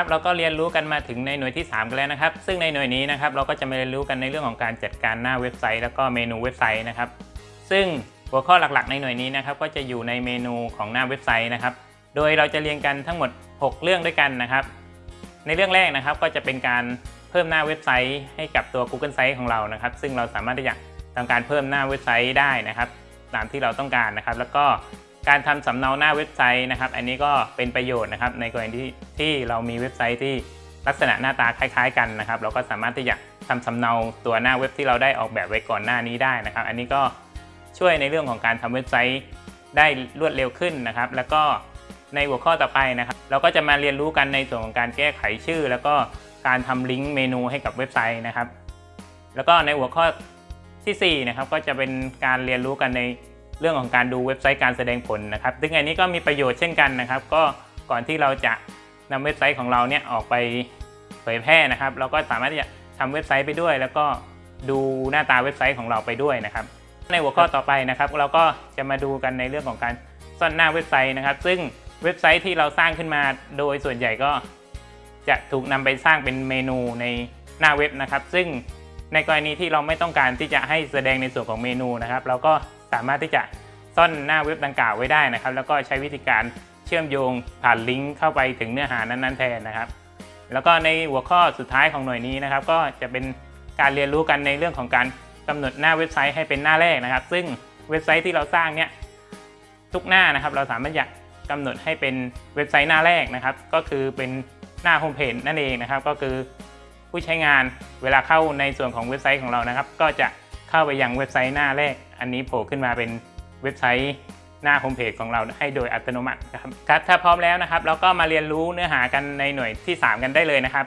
ครับเราก็เรียนรู้กันมาถึงในหน่วยที่ 3 กันแล้วนะครับ ซึ่งในหน่วยนี้นะครับเราก็จะมาเรียนรู้กันในเรื่องของการจัดการหน้าเว็บไซต์ แล้วก็เมนูเว็บไซต์นะครับ ซึ่งหัวข้อหลักๆ ในหน่วยนี้นะครับก็จะอยู่ในเมนูของหน้าเว็บไซต์นะครับ โดยเราจะเรียนกันทั้งหมด 6 เรื่องด้วยกันนะครับ ในเรื่องแรกนะครับก็จะเป็นการเพิ่มหน้าเว็บไซต์ให้กับตัว Google Site ของเรานะครับ ซึ่งเราสามารถที่จะทำการเพิ่มหน้าเว็บไซต์ได้นะครับ ตามที่เราต้องการนะครับ แล้วก็ การทำสำเนาหน้าเว็บไซต์นะครับ อันนี้ก็เป็นประโยชน์นะครับ ในกรณีที่ที่เรามีเว็บไซต์ที่ลักษณะหน้าตาคล้าย ๆ กันนะครับ เราก็สามารถที่จะทำสำเนาตัวหน้าเว็บที่เราได้ออกแบบไว้ก่อนหน้านี้ได้นะครับ อันนี้ก็ช่วยในเรื่องของการทำเว็บไซต์ได้รวดเร็วขึ้นนะครับ แล้วก็ในหัวข้อต่อไปนะครับ เราก็จะมาเรียนรู้กันในส่วนของการแก้ไขชื่อ แล้วก็การทำลิงก์เมนูให้กับเว็บไซต์นะครับ แล้วก็ในหัวข้อทีสี่4นะครับก็จะเป็นการเรียนรู้กันใน เรื่องของการดูเว็บไซต์การแสดงผลนะครับ ซึ่งอันนี้ก็มีประโยชน์เช่นกันนะครับ ก็ก่อนที่เราจะนำเว็บไซต์ของเราเนี่ยออกไปเผยแพร่นะครับ เราก็สามารถที่จะทำเว็บไซต์ไปด้วย แล้วก็ดูหน้าตาเว็บไซต์ของเราไปด้วยนะครับ ในหัวข้อต่อไปนะครับ เราก็จะมาดูกันในเรื่องของการซ่อนหน้าเว็บไซต์นะครับ ซึ่งเว็บไซต์ที่เราสร้างขึ้นมาโดยส่วนใหญ่ก็จะถูกนำไปสร้างเป็นเมนูในหน้าเว็บนะครับ ซึ่งในกรณีที่เราไม่ต้องการที่จะให้แสดงในส่วนของเมนูนะครับ เราก็สามารถที่จะ ซ่อนหน้าเว็บดังกล่าวไว้ได้นะครับ แล้วก็ใช้วิธีการเชื่อมโยงผ่านลิงก์เข้าไปถึงเนื้อหานั้นๆแทนนะครับ แล้วก็ในหัวข้อสุดท้ายของหน่วยนี้นะครับ ก็จะเป็นการเรียนรู้กันในเรื่องของการกำหนดหน้าเว็บไซต์ให้เป็นหน้าแรกนะครับ ซึ่งเว็บไซต์ที่เราสร้างเนี่ยทุกหน้านะครับ เราสามารถอยากกำหนดให้เป็นเว็บไซต์หน้าแรกนะครับ ก็คือเป็นหน้าโฮมเพจนั่นเองนะครับ ก็คือผู้ใช้งานเวลาเข้าในส่วนของเว็บไซต์ของเรานะครับ ก็จะเข้าไปยังเว็บไซต์หน้าแรก อันนี้โผล่ขึ้นมาเป็น เว็บไซต์หน้าโฮมเพจของเราให้โดยอัตโนมัตินะครับครับถ้าพร้อมแล้วนะครับ เราก็มาเรียนรู้เนื้อหากันในหน่วยที่ 3 กันได้เลยนะครับ